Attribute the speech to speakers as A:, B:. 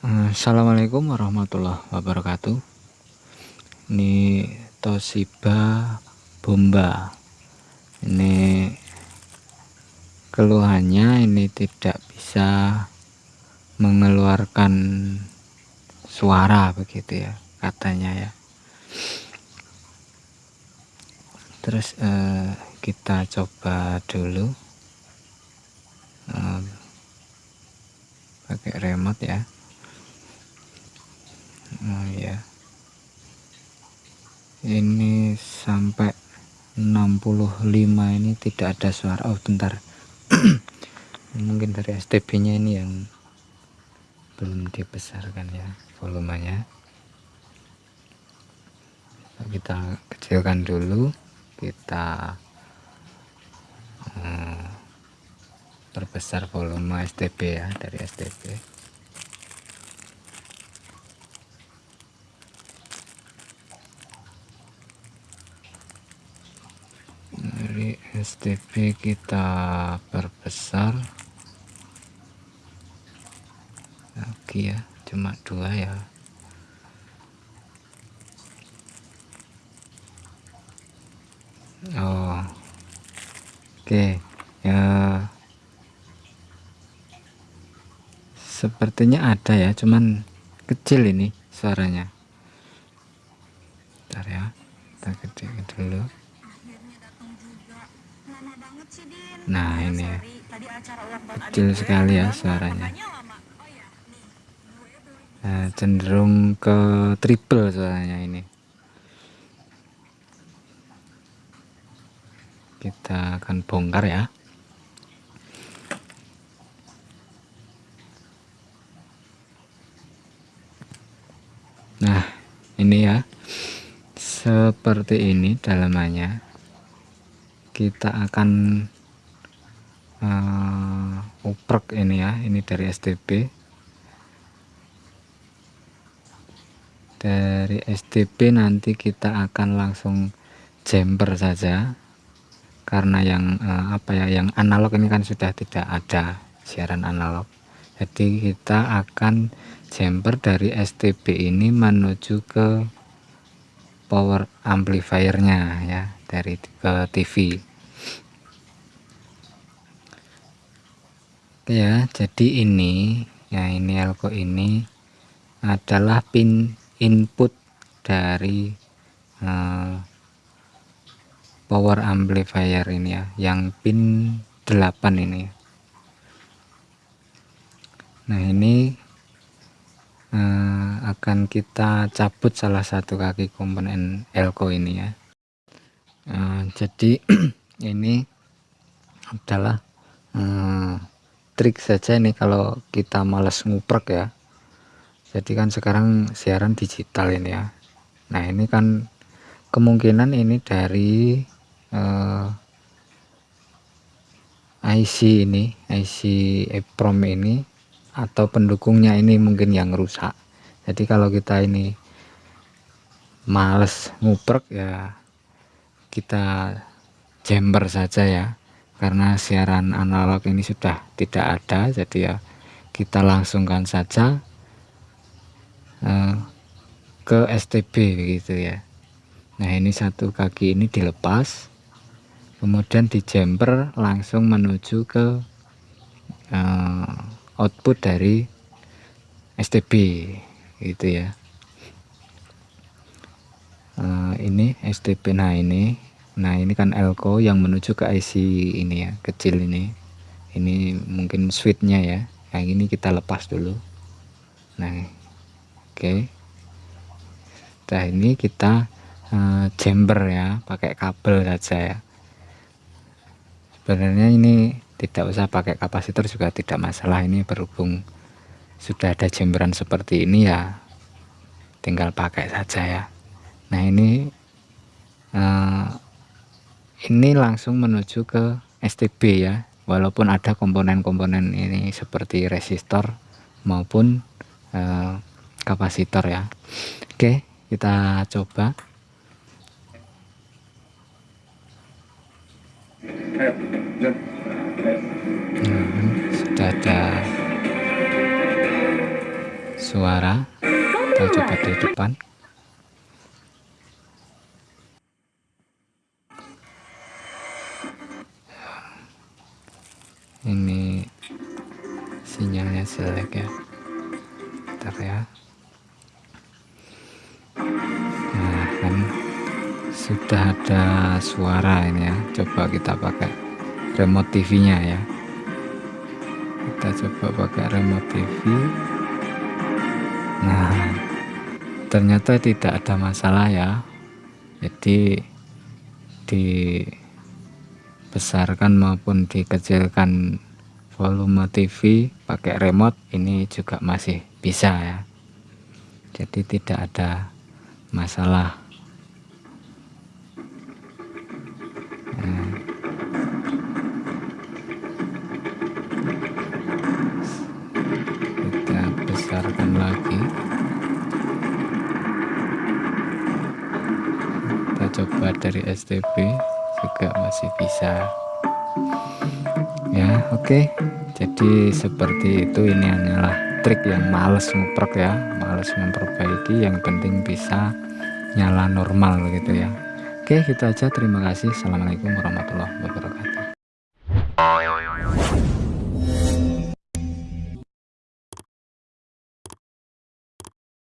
A: Assalamualaikum warahmatullahi wabarakatuh. Ini Toshiba Bomba. Ini keluhannya ini tidak bisa mengeluarkan suara begitu ya katanya ya. Terus eh, kita coba dulu. Eh, pakai remote ya oh ya ini sampai 65 ini tidak ada suara. Oh bentar. Mungkin dari STB nya ini yang belum dibesarkan ya volumenya. Kita kecilkan dulu. Kita hmm, perbesar volume STB ya dari STB dari STP kita perbesar. Lagi ya cuma dua ya. Oh oke ya. Sepertinya ada ya cuman kecil ini suaranya. Bentar ya kita kecilkan dulu Nah ini. ya. kecil sekali ya suaranya. nah, cenderung ke triple suaranya ini. Kita akan bongkar ya. Nah ini ya. Seperti ini dalamannya kita akan uh, uprek ini ya ini dari STB dari STB nanti kita akan langsung jumper saja karena yang uh, apa ya yang analog ini kan sudah tidak ada siaran analog. Jadi kita akan jumper dari STB ini menuju ke power amplifiernya ya dari ke TV ya jadi ini ya ini elko ini adalah pin input dari uh, power amplifier ini ya yang pin 8 ini nah ini uh, akan kita cabut salah satu kaki komponen elko ini ya. Uh, jadi ini adalah uh, trik saja ini kalau kita males nguprek ya. Jadi kan sekarang siaran digital ini ya. Nah ini kan kemungkinan ini dari eh, IC ini IC EPROM ini atau pendukungnya ini mungkin yang rusak. Jadi kalau kita ini males nguprek ya kita jumper saja ya karena siaran analog ini sudah tidak ada jadi ya kita langsungkan saja uh, ke STB gitu ya. Nah ini satu kaki ini dilepas kemudian di jumper langsung menuju ke uh, output dari STB gitu ya. Uh, ini STB nah ini nah ini kan elko yang menuju ke IC ini ya kecil ini. Ini mungkin switchnya ya. Yang ini kita lepas dulu. Nah oke. Okay. nah ini kita uh, chamber ya pakai kabel saja ya. Sebenarnya ini tidak usah pakai kapasitor juga tidak masalah. Ini berhubung sudah ada chamberan seperti ini ya tinggal pakai saja ya. Nah ini uh, ini langsung menuju ke STB ya. Walaupun ada komponen-komponen ini seperti resistor maupun eh, kapasitor ya. Oke kita coba. Sudah ada suara. Kita coba di depan ini sinyalnya jelek ya. Bentar ya. Nah kan sudah ada suara ini ya. Coba kita pakai remote TV nya ya. Kita coba pakai remote TV nah ternyata tidak ada masalah ya. Jadi dibesarkan maupun dikecilkan volume TV pakai remote ini juga masih bisa ya. Jadi tidak ada masalah. Besarkan lagi. Kita coba dari STB juga masih bisa. Ya oke. Okay. jadi seperti itu ini hanyalah trik yang males nguprek ya. Males memperbaiki yang penting bisa nyala normal gitu ya. Oke okay, gitu aja. Terima kasih. Assalamualaikum warahmatullahi wabarakatuh